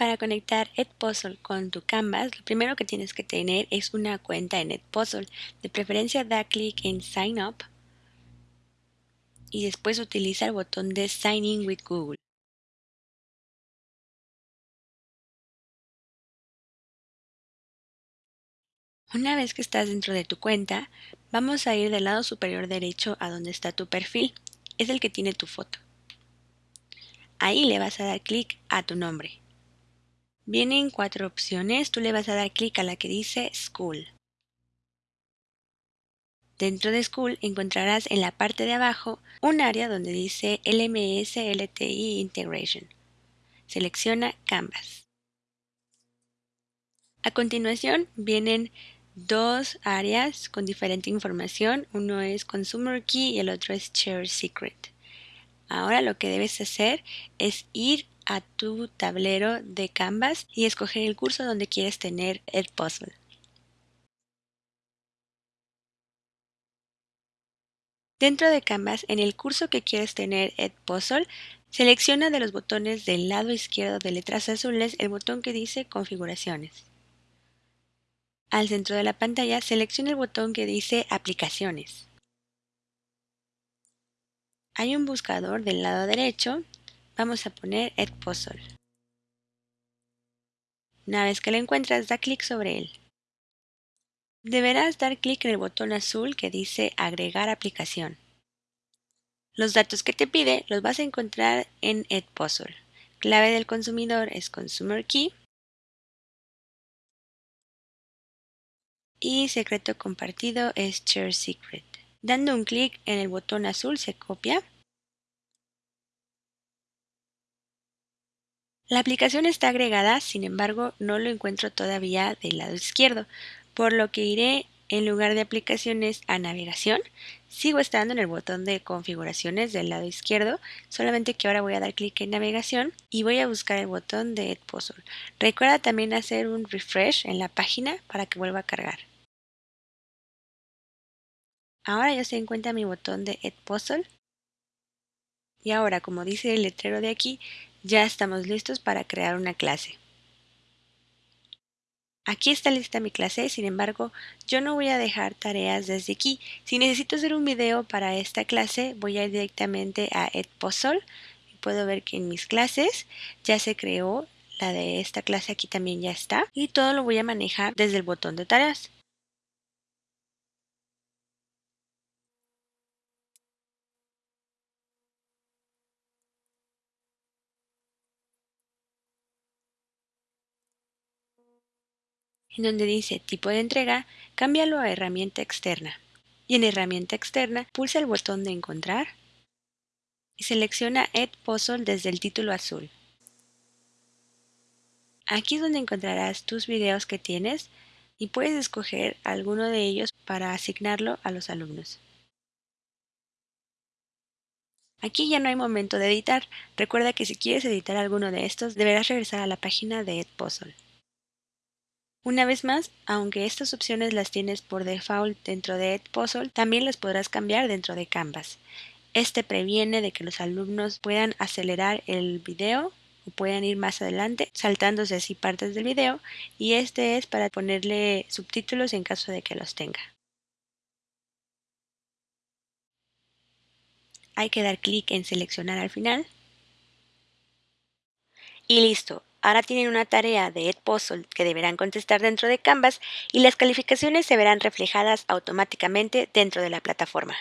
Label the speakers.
Speaker 1: Para conectar Edpuzzle con tu Canvas, lo primero que tienes que tener es una cuenta en Edpuzzle. De preferencia da clic en Sign Up y después utiliza el botón de Sign In with Google. Una vez que estás dentro de tu cuenta, vamos a ir del lado superior derecho a donde está tu perfil. Es el que tiene tu foto. Ahí le vas a dar clic a tu nombre. Vienen cuatro opciones, tú le vas a dar clic a la que dice School. Dentro de School encontrarás en la parte de abajo un área donde dice LMS LTI Integration. Selecciona Canvas. A continuación vienen dos áreas con diferente información. Uno es Consumer Key y el otro es Share Secret. Ahora lo que debes hacer es ir a tu tablero de Canvas y escoger el curso donde quieres tener el puzzle. Dentro de Canvas, en el curso que quieres tener Edpuzzle, selecciona de los botones del lado izquierdo de letras azules el botón que dice Configuraciones. Al centro de la pantalla, selecciona el botón que dice Aplicaciones. Hay un buscador del lado derecho. Vamos a poner Edpuzzle. Una vez que lo encuentras, da clic sobre él. Deberás dar clic en el botón azul que dice Agregar aplicación. Los datos que te pide los vas a encontrar en Edpuzzle. Clave del consumidor es Consumer Key y secreto compartido es Share Secret. Dando un clic en el botón azul se copia. La aplicación está agregada, sin embargo no lo encuentro todavía del lado izquierdo, por lo que iré en lugar de aplicaciones a navegación, sigo estando en el botón de configuraciones del lado izquierdo, solamente que ahora voy a dar clic en navegación y voy a buscar el botón de Edpuzzle. Recuerda también hacer un refresh en la página para que vuelva a cargar. Ahora ya se encuentra mi botón de Edpuzzle. Y ahora, como dice el letrero de aquí, ya estamos listos para crear una clase. Aquí está lista mi clase, sin embargo, yo no voy a dejar tareas desde aquí. Si necesito hacer un video para esta clase, voy a ir directamente a Edpuzzle y puedo ver que en mis clases ya se creó la de esta clase aquí también ya está y todo lo voy a manejar desde el botón de tareas. En donde dice tipo de entrega, cámbialo a herramienta externa. Y en herramienta externa, pulsa el botón de encontrar y selecciona Add Puzzle desde el título azul. Aquí es donde encontrarás tus videos que tienes y puedes escoger alguno de ellos para asignarlo a los alumnos. Aquí ya no hay momento de editar. Recuerda que si quieres editar alguno de estos, deberás regresar a la página de Edpuzzle. Una vez más, aunque estas opciones las tienes por default dentro de Edpuzzle, también las podrás cambiar dentro de Canvas. Este previene de que los alumnos puedan acelerar el video o puedan ir más adelante saltándose así partes del video y este es para ponerle subtítulos en caso de que los tenga. Hay que dar clic en seleccionar al final y listo, Ahora tienen una tarea de Edpuzzle que deberán contestar dentro de Canvas y las calificaciones se verán reflejadas automáticamente dentro de la plataforma.